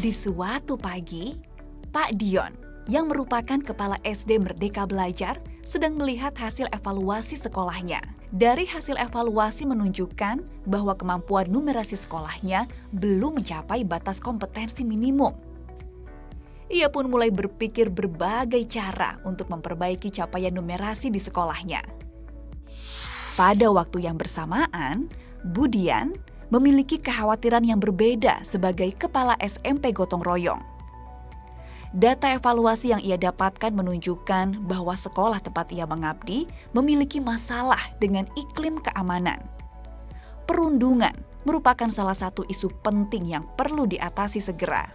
Di suatu pagi, Pak Dion, yang merupakan kepala SD Merdeka Belajar, sedang melihat hasil evaluasi sekolahnya. Dari hasil evaluasi menunjukkan bahwa kemampuan numerasi sekolahnya belum mencapai batas kompetensi minimum. Ia pun mulai berpikir berbagai cara untuk memperbaiki capaian numerasi di sekolahnya. Pada waktu yang bersamaan, Budian memiliki kekhawatiran yang berbeda sebagai kepala SMP Gotong Royong. Data evaluasi yang ia dapatkan menunjukkan bahwa sekolah tempat ia mengabdi memiliki masalah dengan iklim keamanan. Perundungan merupakan salah satu isu penting yang perlu diatasi segera.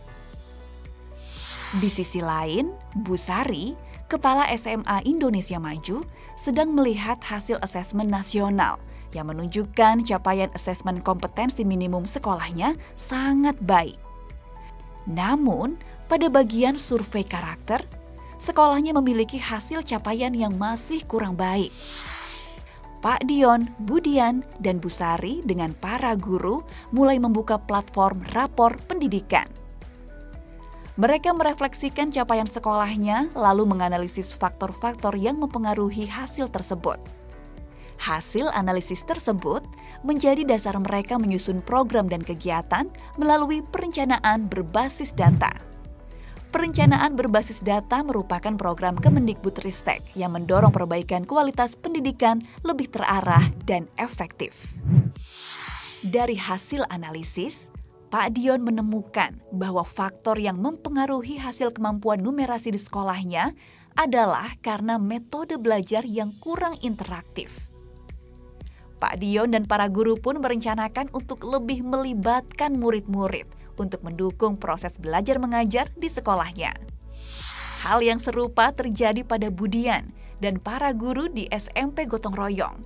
Di sisi lain, Bu Sari, Kepala SMA Indonesia Maju, sedang melihat hasil asesmen nasional – yang menunjukkan capaian asesmen kompetensi minimum sekolahnya sangat baik. Namun, pada bagian survei karakter, sekolahnya memiliki hasil capaian yang masih kurang baik. Pak Dion, Budian, dan Busari dengan para guru mulai membuka platform rapor pendidikan. Mereka merefleksikan capaian sekolahnya, lalu menganalisis faktor-faktor yang mempengaruhi hasil tersebut. Hasil analisis tersebut menjadi dasar mereka menyusun program dan kegiatan melalui perencanaan berbasis data. Perencanaan berbasis data merupakan program Kemendikbudristek yang mendorong perbaikan kualitas pendidikan lebih terarah dan efektif. Dari hasil analisis, Pak Dion menemukan bahwa faktor yang mempengaruhi hasil kemampuan numerasi di sekolahnya adalah karena metode belajar yang kurang interaktif. Pak Dion dan para guru pun merencanakan untuk lebih melibatkan murid-murid untuk mendukung proses belajar mengajar di sekolahnya. Hal yang serupa terjadi pada Budian dan para guru di SMP Gotong Royong.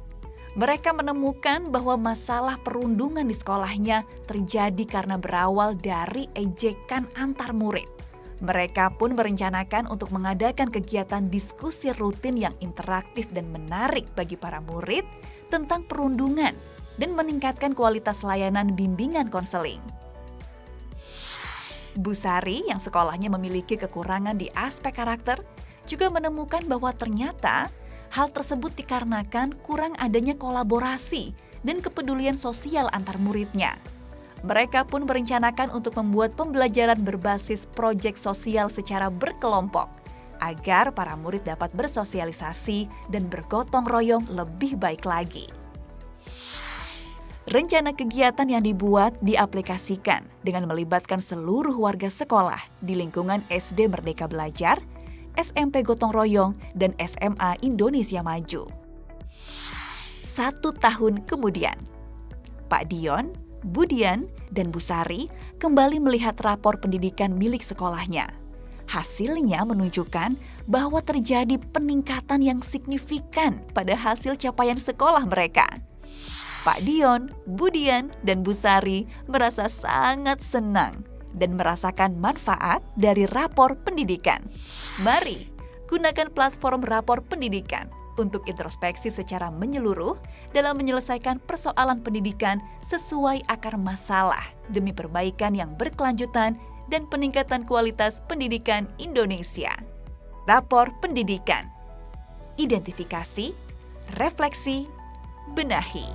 Mereka menemukan bahwa masalah perundungan di sekolahnya terjadi karena berawal dari ejekan antar murid. Mereka pun merencanakan untuk mengadakan kegiatan diskusi rutin yang interaktif dan menarik bagi para murid tentang perundungan dan meningkatkan kualitas layanan bimbingan konseling. Bu Sari yang sekolahnya memiliki kekurangan di aspek karakter juga menemukan bahwa ternyata hal tersebut dikarenakan kurang adanya kolaborasi dan kepedulian sosial antar muridnya. Mereka pun merencanakan untuk membuat pembelajaran berbasis proyek sosial secara berkelompok agar para murid dapat bersosialisasi dan bergotong royong lebih baik lagi. Rencana kegiatan yang dibuat diaplikasikan dengan melibatkan seluruh warga sekolah di lingkungan SD Merdeka Belajar, SMP Gotong Royong, dan SMA Indonesia Maju. Satu tahun kemudian, Pak Dion, Budian, dan Busari kembali melihat rapor pendidikan milik sekolahnya. Hasilnya menunjukkan bahwa terjadi peningkatan yang signifikan pada hasil capaian sekolah mereka. Pak Dion, Budian, dan Busari merasa sangat senang dan merasakan manfaat dari rapor pendidikan. Mari gunakan platform rapor pendidikan untuk introspeksi secara menyeluruh dalam menyelesaikan persoalan pendidikan sesuai akar masalah demi perbaikan yang berkelanjutan dan peningkatan kualitas pendidikan Indonesia. Rapor Pendidikan Identifikasi, Refleksi, Benahi.